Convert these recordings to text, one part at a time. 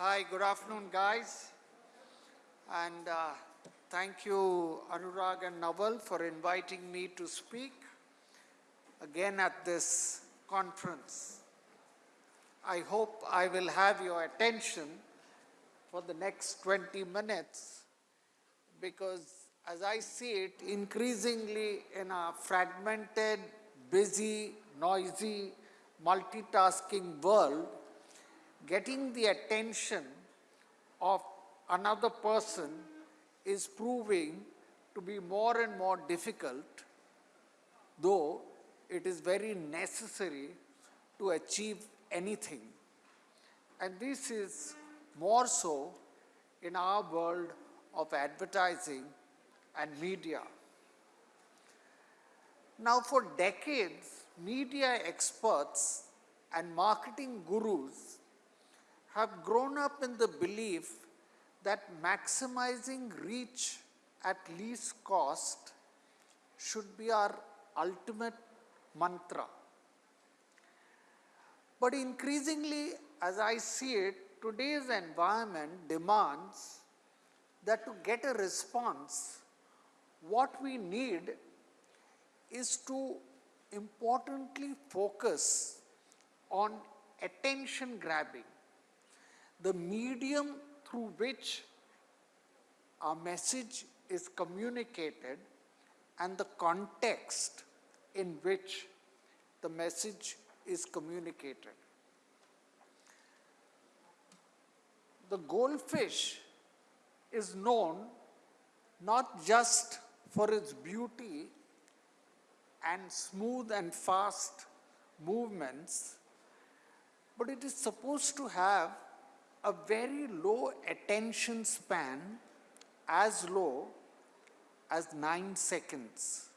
Hi, good afternoon, guys. And uh, thank you, Anurag and Naval, for inviting me to speak again at this conference. I hope I will have your attention for the next 20 minutes because as I see it, increasingly in a fragmented, busy, noisy, multitasking world, getting the attention of another person is proving to be more and more difficult, though it is very necessary to achieve anything. And this is more so in our world of advertising and media. Now for decades, media experts and marketing gurus have grown up in the belief that maximizing reach at least cost should be our ultimate mantra. But increasingly, as I see it, today's environment demands that to get a response, what we need is to importantly focus on attention grabbing, the medium through which our message is communicated and the context in which the message is communicated. The goldfish is known not just for its beauty and smooth and fast movements, but it is supposed to have a very low attention span, as low as 9 seconds.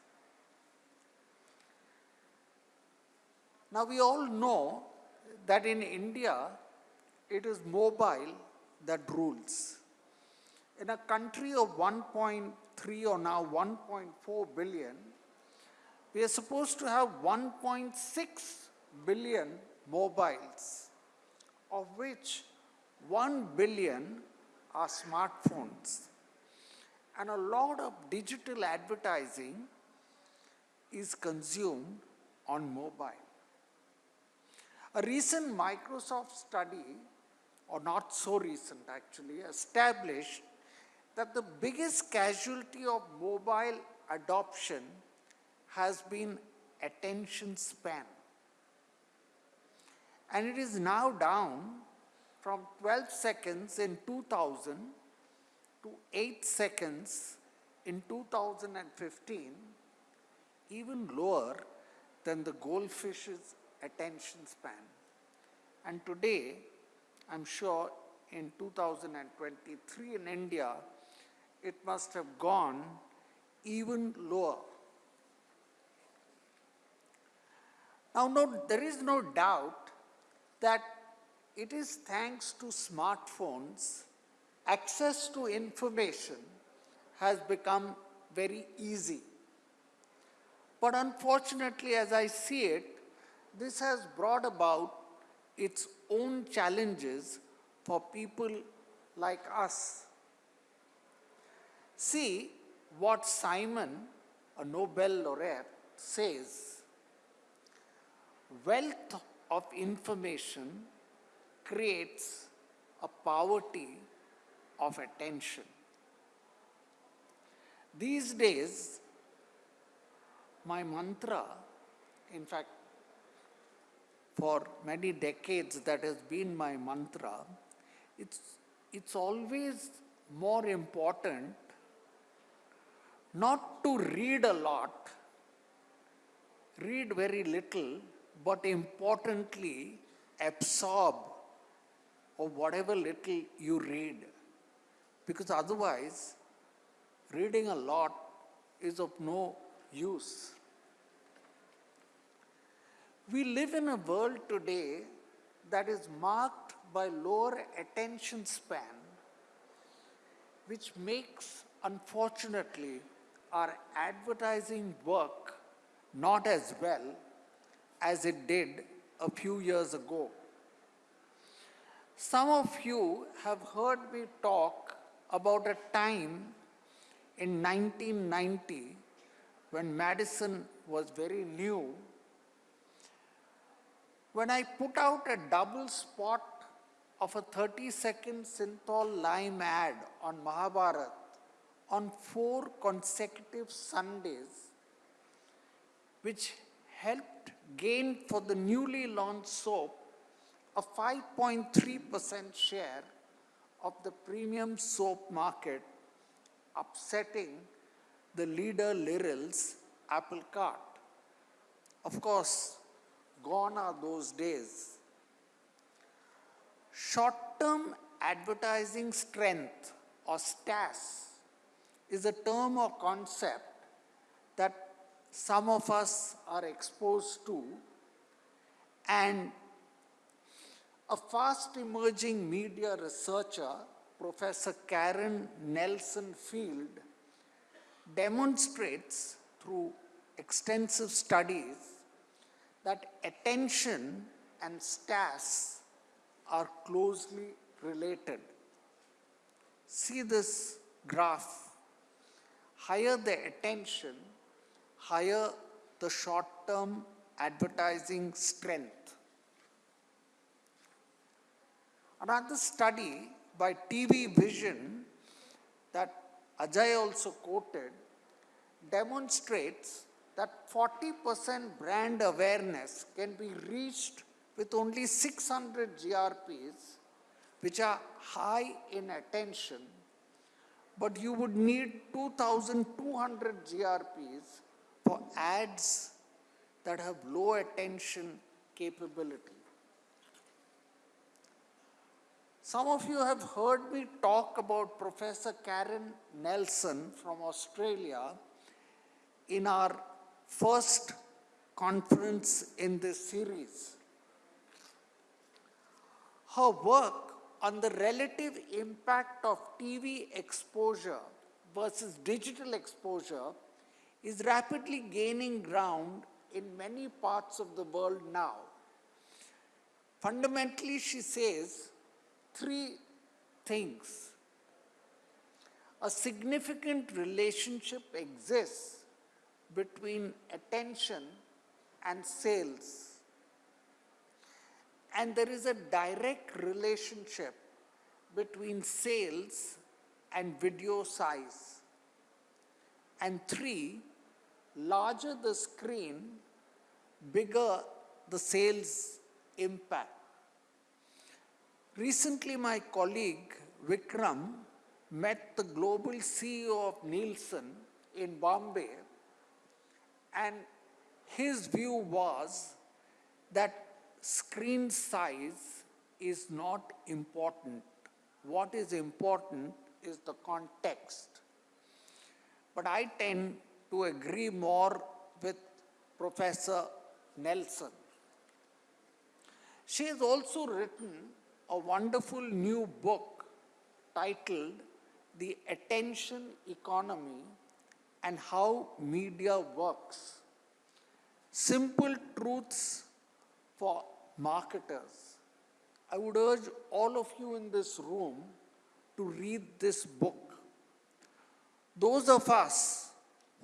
Now we all know that in India, it is mobile that rules. In a country of 1.3 or now 1.4 billion, we are supposed to have 1.6 billion mobiles, of which 1 billion are smartphones. And a lot of digital advertising is consumed on mobile. A recent Microsoft study, or not so recent actually, established that the biggest casualty of mobile adoption has been attention span. And it is now down from 12 seconds in 2000 to 8 seconds in 2015, even lower than the goldfish's attention span. And today, I'm sure in 2023 in India, it must have gone even lower. Now, no, there is no doubt that it is thanks to smartphones, access to information has become very easy. But unfortunately, as I see it, this has brought about its own challenges for people like us. See what Simon, a Nobel laureate, says. Wealth of information creates a poverty of attention. These days, my mantra, in fact, for many decades that has been my mantra, it's, it's always more important not to read a lot, read very little, but importantly, absorb of whatever little you read. Because otherwise, reading a lot is of no use. We live in a world today that is marked by lower attention span, which makes, unfortunately, our advertising work not as well as it did a few years ago. Some of you have heard me talk about a time in 1990 when Madison was very new, when I put out a double spot of a 30 second Cinthol Lime ad on Mahabharat on four consecutive Sundays, which helped gain for the newly launched soap a 5.3% share of the premium soap market, upsetting the leader Liril's apple cart. Of course, gone are those days. Short-term advertising strength or STAS is a term or concept that some of us are exposed to and a fast emerging media researcher, Professor Karen Nelson Field, demonstrates through extensive studies that attention and STAS are closely related. See this graph. Higher the attention, higher the short-term advertising strength. Another study by TV Vision that Ajay also quoted demonstrates that 40% brand awareness can be reached with only 600 GRPs, which are high in attention, but you would need 2,200 GRPs for ads that have low attention capability. Some of you have heard me talk about Professor Karen Nelson from Australia in our first conference in this series. Her work on the relative impact of TV exposure versus digital exposure is rapidly gaining ground in many parts of the world now. Fundamentally, she says three things. A significant relationship exists between attention and sales. And there is a direct relationship between sales and video size. And three, larger the screen, bigger the sales impact. Recently, my colleague Vikram met the global CEO of Nielsen in Bombay, and his view was that screen size is not important. What is important is the context. But I tend to agree more with Professor Nelson. She has also written a wonderful new book titled The Attention Economy and How Media Works. Simple Truths for Marketers. I would urge all of you in this room to read this book. Those of us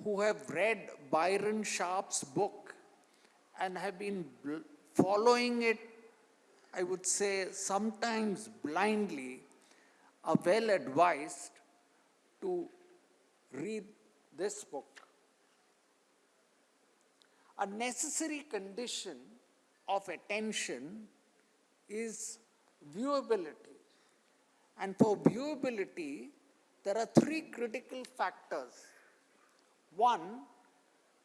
who have read Byron Sharp's book and have been following it, I would say sometimes blindly, are well advised to read this book. A necessary condition of attention is viewability. And for viewability, there are three critical factors. One,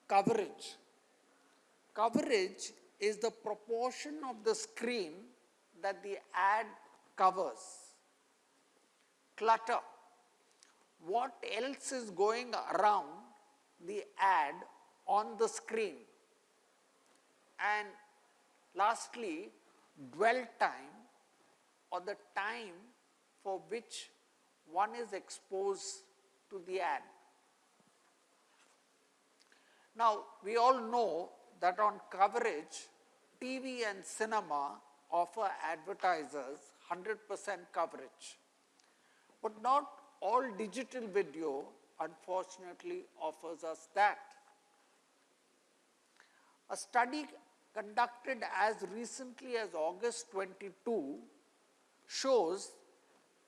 coverage. Coverage is the proportion of the screen that the ad covers. Clutter. What else is going around the ad on the screen? And lastly, dwell time or the time for which one is exposed to the ad. Now, we all know that on coverage, TV and cinema offer advertisers 100% coverage. But not all digital video unfortunately offers us that. A study conducted as recently as August 22 shows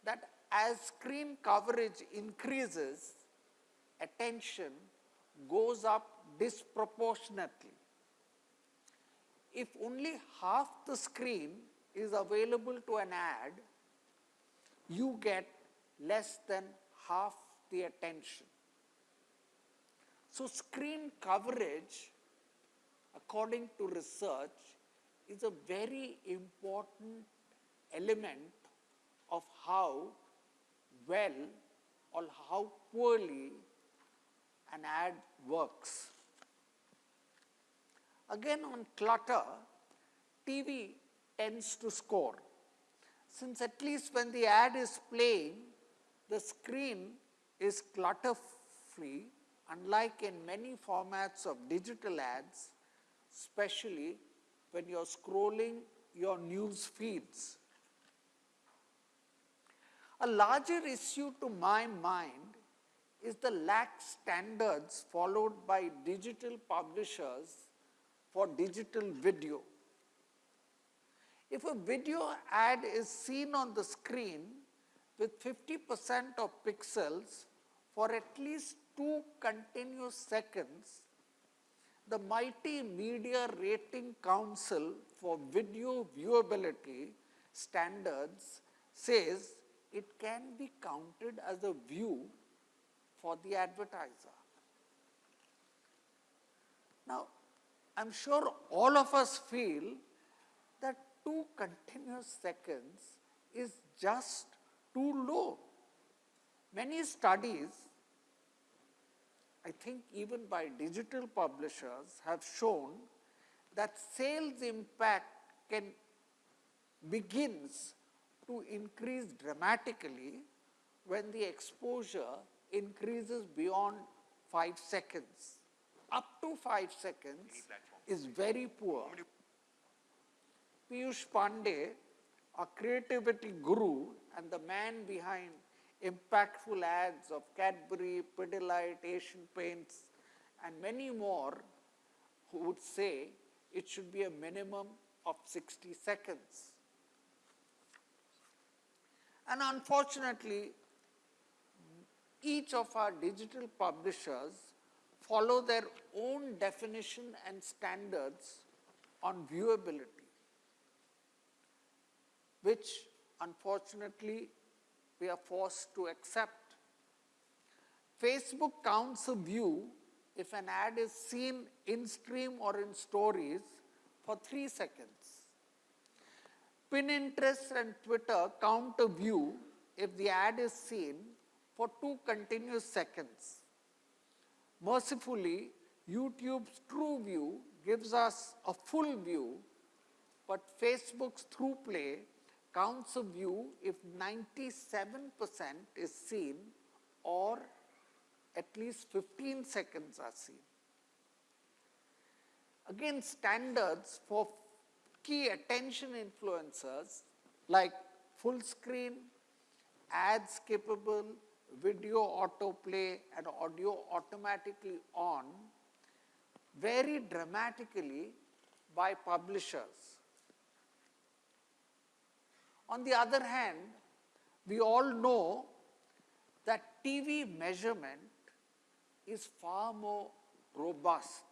that as screen coverage increases, attention goes up disproportionately. If only half the screen is available to an ad, you get less than half the attention. So screen coverage, according to research, is a very important element of how well or how poorly an ad works. Again on clutter, TV tends to score. Since at least when the ad is playing, the screen is clutter free unlike in many formats of digital ads, especially when you're scrolling your news feeds. A larger issue to my mind is the lax standards followed by digital publishers for digital video. If a video ad is seen on the screen with 50% of pixels for at least two continuous seconds, the mighty Media Rating Council for Video Viewability Standards says it can be counted as a view for the advertiser. Now, I am sure all of us feel that two continuous seconds is just too low. Many studies, I think even by digital publishers, have shown that sales impact can begins to increase dramatically when the exposure increases beyond 5 seconds. Up to 5 seconds is very poor. Piyush Pandey, a creativity guru and the man behind impactful ads of Cadbury, Pidilite, Asian Paints and many more who would say it should be a minimum of 60 seconds. And unfortunately, each of our digital publishers follow their own definition and standards on viewability, which unfortunately we are forced to accept. Facebook counts a view if an ad is seen in stream or in stories for 3 seconds. Pinterest and Twitter count a view if the ad is seen for 2 continuous seconds. Mercifully, YouTube's TrueView gives us a full view, but Facebook's ThruPlay counts a view if 97% is seen or at least 15 seconds are seen. Again, standards for key attention influencers like full screen, ads capable, video autoplay and audio automatically on vary dramatically by publishers. On the other hand, we all know that TV measurement is far more robust.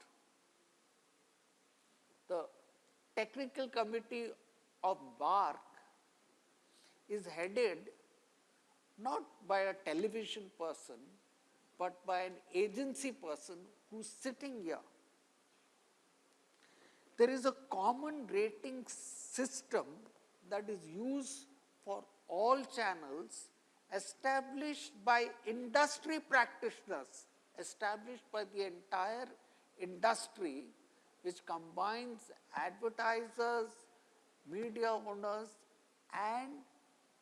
The technical committee of BARC is headed not by a television person, but by an agency person who's sitting here. There is a common rating system that is used for all channels established by industry practitioners, established by the entire industry which combines advertisers, media owners and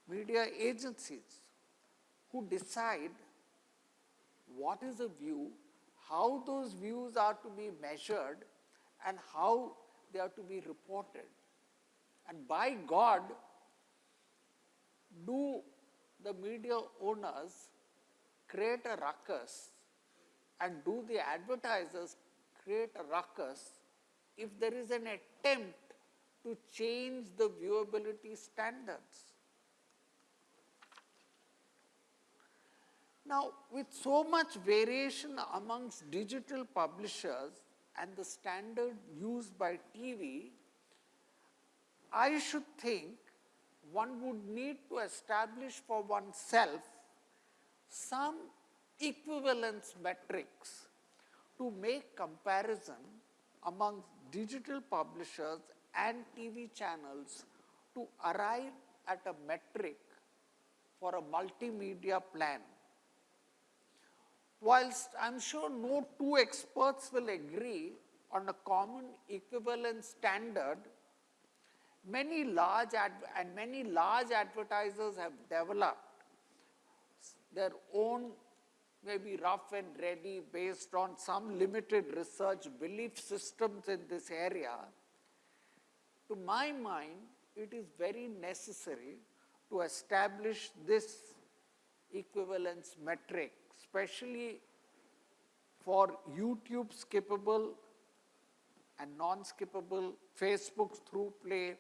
media agencies who decide what is a view, how those views are to be measured and how they are to be reported. And by God, do the media owners create a ruckus and do the advertisers create a ruckus if there is an attempt to change the viewability standards? Now, with so much variation amongst digital publishers and the standard used by TV, I should think one would need to establish for oneself some equivalence metrics to make comparison among digital publishers and TV channels to arrive at a metric for a multimedia plan. Whilst I am sure no two experts will agree on a common equivalence standard, many large and many large advertisers have developed their own maybe rough and ready based on some limited research belief systems in this area. To my mind, it is very necessary to establish this equivalence metric, especially for YouTube skippable and non-skippable Facebook through play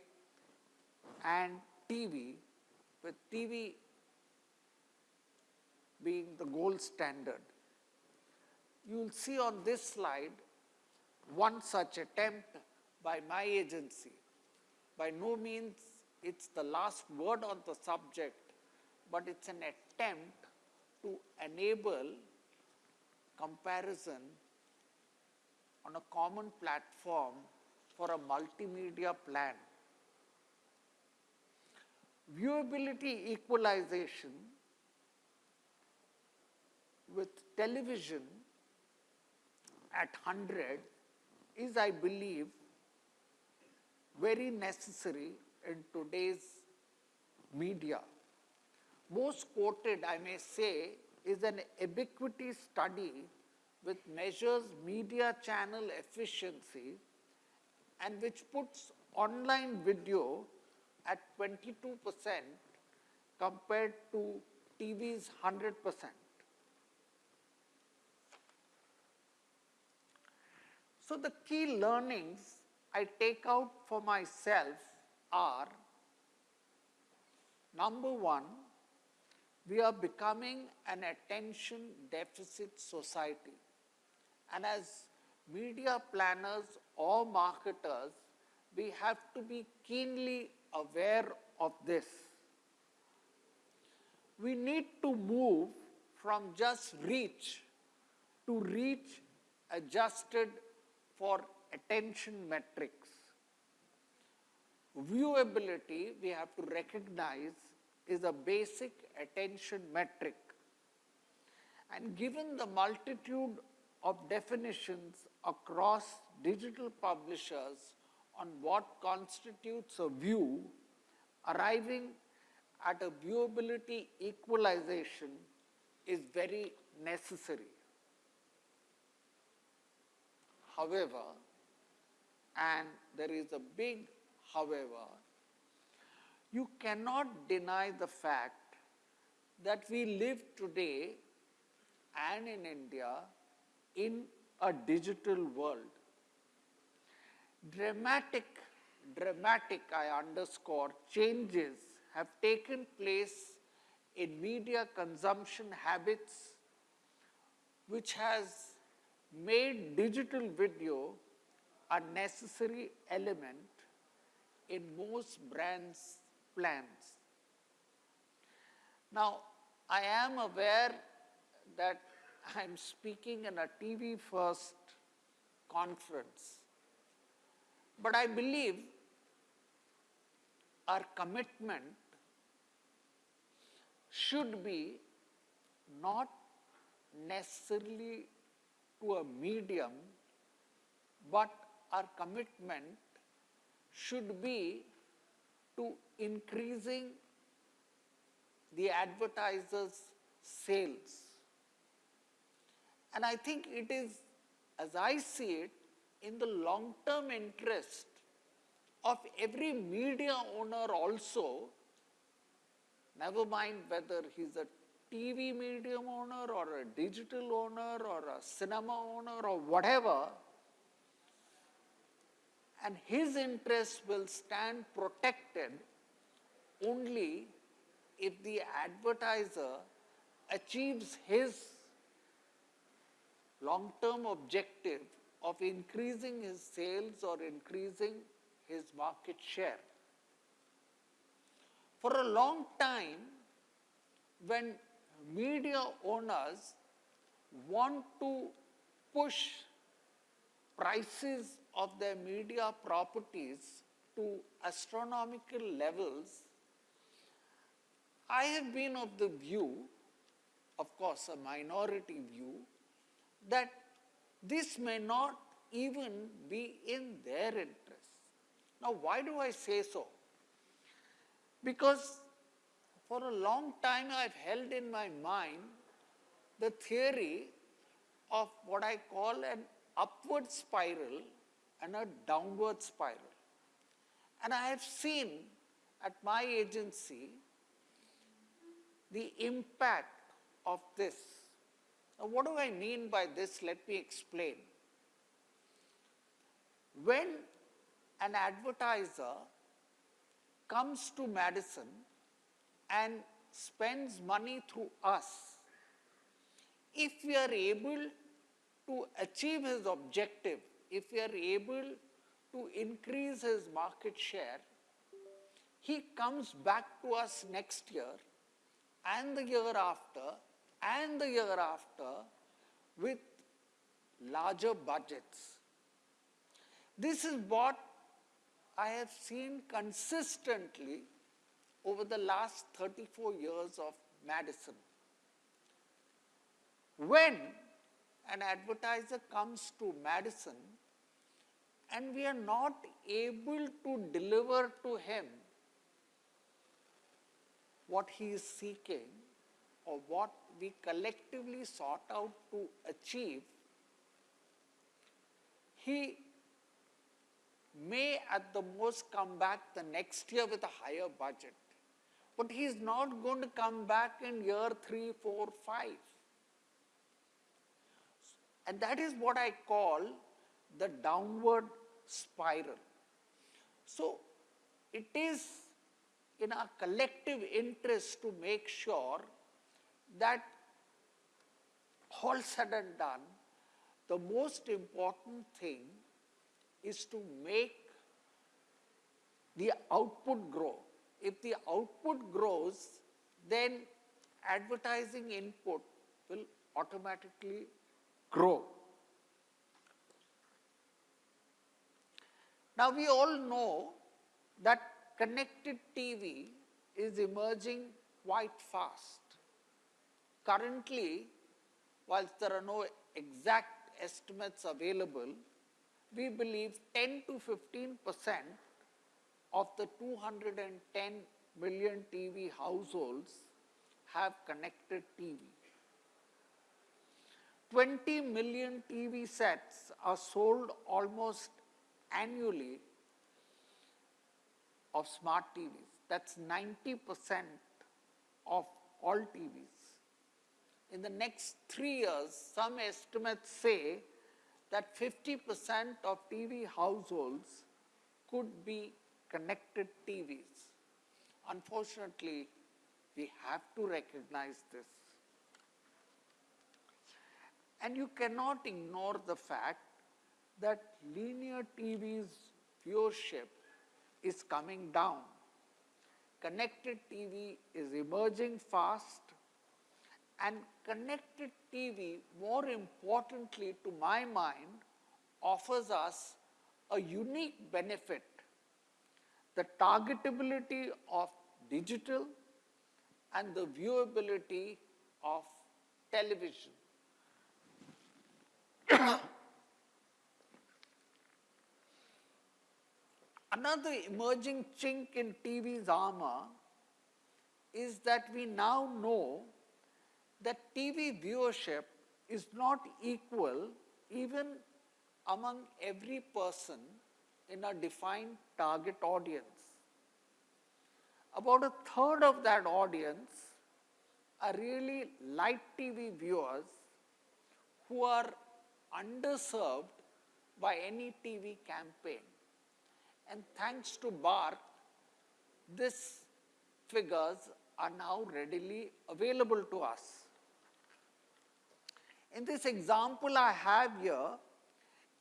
and TV, with TV being the gold standard. You will see on this slide one such attempt by my agency. By no means it's the last word on the subject, but it's an attempt to enable comparison on a common platform for a multimedia plan. Viewability equalization with television at 100 is, I believe, very necessary in today's media. Most quoted, I may say, is an Ebiquity study which measures media channel efficiency and which puts online video at 22% compared to TV's 100%. So the key learnings I take out for myself are, number one, we are becoming an attention deficit society. And as media planners or marketers, we have to be keenly aware of this. We need to move from just reach to reach adjusted for attention metrics. Viewability, we have to recognize, is a basic attention metric. And given the multitude of definitions across digital publishers on what constitutes a view, arriving at a viewability equalization is very necessary. However, and there is a big however, you cannot deny the fact that we live today and in India in a digital world. Dramatic, dramatic, I underscore, changes have taken place in media consumption habits which has made digital video a necessary element in most brands' plans. Now, I am aware that I am speaking in a TV first conference, but I believe our commitment should be not necessarily to a medium, but our commitment should be to increasing the advertiser's sales. And I think it is, as I see it, in the long-term interest of every media owner also never mind whether he's a TV medium owner or a digital owner or a cinema owner or whatever, and his interests will stand protected only if the advertiser achieves his long-term objective of increasing his sales or increasing his market share. For a long time, when media owners want to push prices of their media properties to astronomical levels, I have been of the view, of course a minority view, that this may not even be in their interest. Now why do I say so? Because for a long time I've held in my mind the theory of what I call an upward spiral and a downward spiral. And I have seen at my agency the impact of this. Now, what do I mean by this? Let me explain. When an advertiser comes to Madison and spends money through us, if we are able to achieve his objective, if we are able to increase his market share, he comes back to us next year and the year after and the year after with larger budgets. This is what I have seen consistently over the last 34 years of Madison. When an advertiser comes to Madison and we are not able to deliver to him what he is seeking or what we collectively sought out to achieve, he may at the most come back the next year with a higher budget. But he is not going to come back in year three, four, five. And that is what I call the downward spiral. So it is in our collective interest to make sure that all said and done, the most important thing is to make the output grow. If the output grows, then advertising input will automatically grow. Now we all know that connected TV is emerging quite fast. Currently, whilst there are no exact estimates available, we believe 10 to 15 percent of the 210 million TV households have connected TV. 20 million TV sets are sold almost annually of smart TVs. That's 90% of all TVs. In the next three years, some estimates say that 50% of TV households could be connected TVs. Unfortunately, we have to recognize this. And you cannot ignore the fact that linear TV's viewership is coming down. Connected TV is emerging fast and connected TV, more importantly to my mind, offers us a unique benefit, the targetability of digital and the viewability of television. Another emerging chink in TV's armor is that we now know that TV viewership is not equal even among every person in a defined target audience. about a third of that audience are really light TV viewers who are underserved by any TV campaign. And thanks to BARC, these figures are now readily available to us. In this example I have here,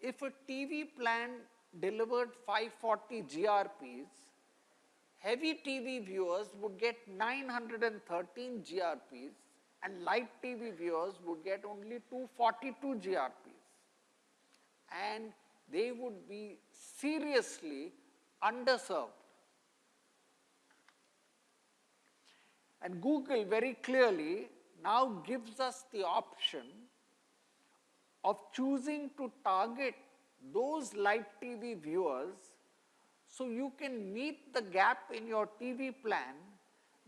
if a TV plan delivered 540 GRPs, heavy TV viewers would get 913 GRPs and light TV viewers would get only 242 GRPs. And they would be seriously underserved. And Google very clearly now gives us the option of choosing to target those live TV viewers so you can meet the gap in your TV plan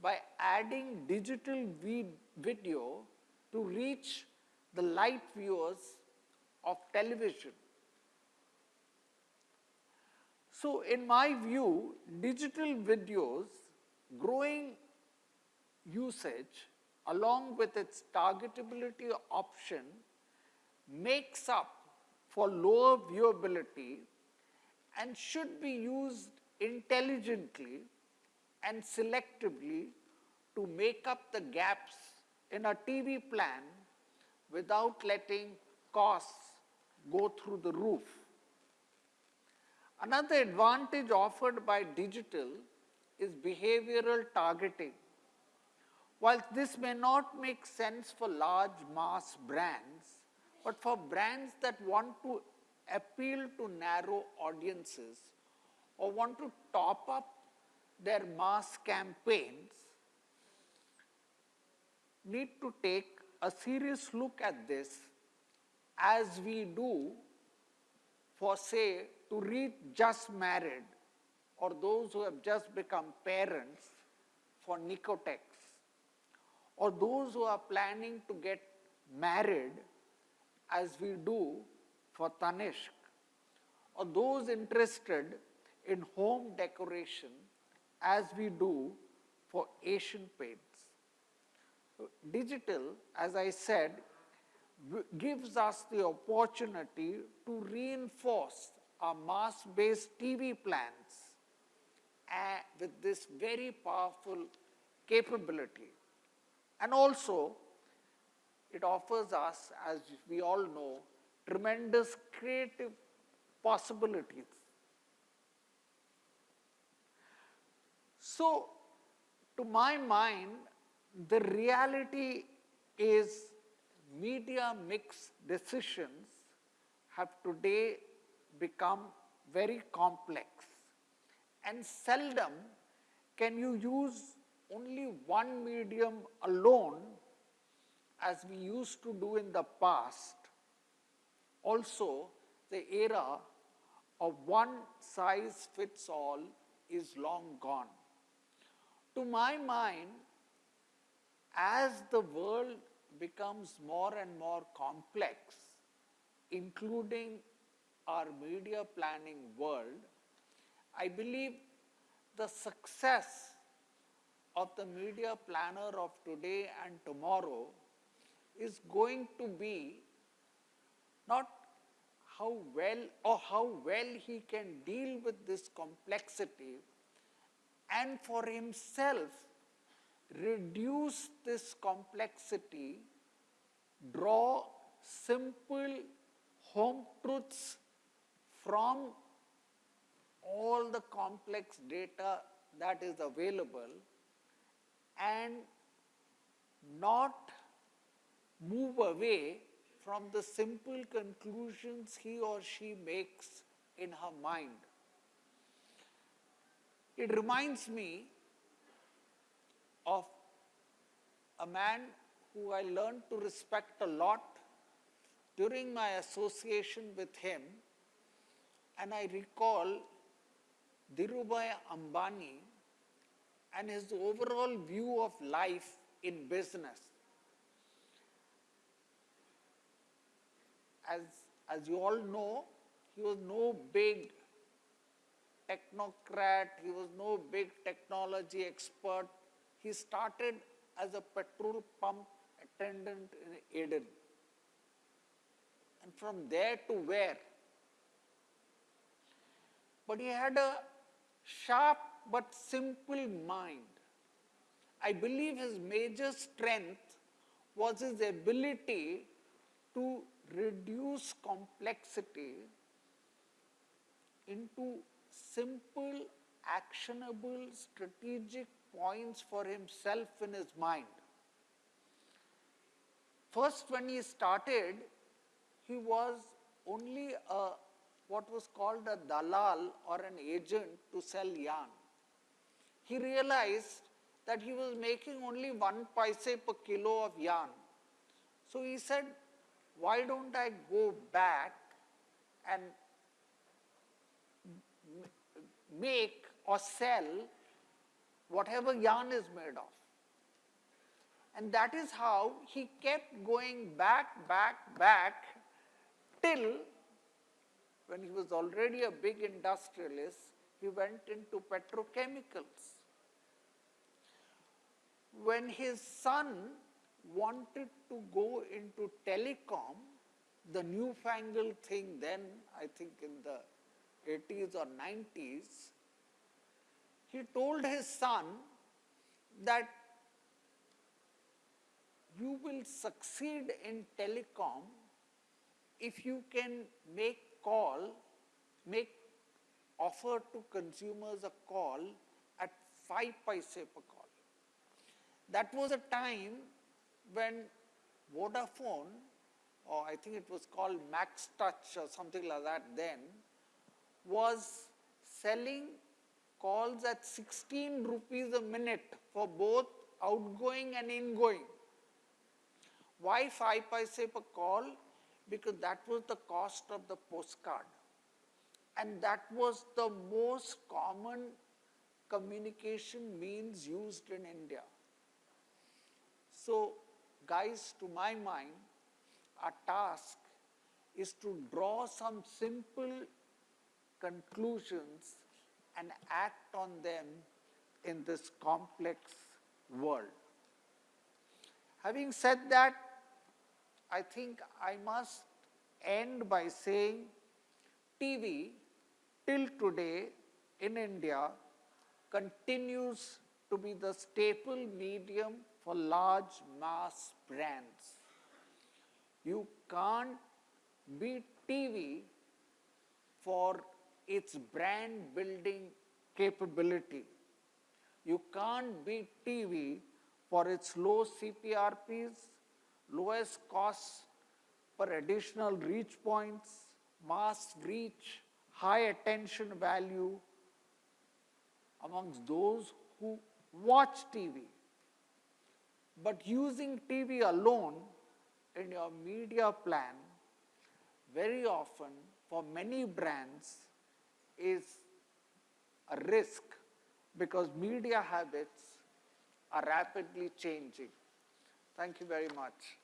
by adding digital video to reach the light viewers of television. So in my view, digital videos growing usage along with its targetability option makes up for lower viewability and should be used intelligently and selectively to make up the gaps in a TV plan without letting costs go through the roof. Another advantage offered by digital is behavioral targeting. While this may not make sense for large mass brands, but for brands that want to appeal to narrow audiences or want to top up their mass campaigns, need to take a serious look at this as we do for say to reach just married or those who have just become parents for Nicotex or those who are planning to get married as we do for Tanishq or those interested in home decoration as we do for Asian Paints. So digital, as I said, gives us the opportunity to reinforce our mass-based TV plans uh, with this very powerful capability. And also, it offers us, as we all know, tremendous creative possibilities. So, to my mind, the reality is media mix decisions have today become very complex and seldom can you use only one medium alone as we used to do in the past. Also, the era of one size fits all is long gone. To my mind, as the world becomes more and more complex, including our media planning world, I believe the success of the media planner of today and tomorrow is going to be not how well or how well he can deal with this complexity and for himself reduce this complexity, draw simple home truths from all the complex data that is available and not move away from the simple conclusions he or she makes in her mind. It reminds me of a man who I learned to respect a lot during my association with him and I recall Dhirubhai Ambani and his overall view of life in business. As, as you all know, he was no big technocrat, he was no big technology expert. He started as a petrol pump attendant in Aden. And from there to where? But he had a sharp but simple mind. I believe his major strength was his ability to reduce complexity into simple, actionable, strategic points for himself in his mind. First, when he started, he was only a what was called a dalal or an agent to sell yarn. He realized that he was making only one paise per kilo of yarn. So he said, why don't I go back and make or sell whatever yarn is made of. And that is how he kept going back, back, back till when he was already a big industrialist, he went into petrochemicals. When his son wanted to go into telecom, the newfangled thing then, I think in the 80s or 90s, he told his son that you will succeed in telecom if you can make call, make offer to consumers a call at 5 paise per call. That was a time when Vodafone, or I think it was called Max Touch or something like that then, was selling calls at 16 rupees a minute for both outgoing and ingoing. Why 5 paise per call? Because that was the cost of the postcard. And that was the most common communication means used in India. So, guys, to my mind, our task is to draw some simple conclusions and act on them in this complex world. Having said that, I think I must end by saying TV till today in India continues to be the staple medium for large mass brands. You can't beat TV for its brand building capability. You can't beat TV for its low CPRPs, lowest costs per additional reach points, mass reach, high attention value amongst those who watch TV. But using TV alone in your media plan very often for many brands is a risk because media habits are rapidly changing. Thank you very much.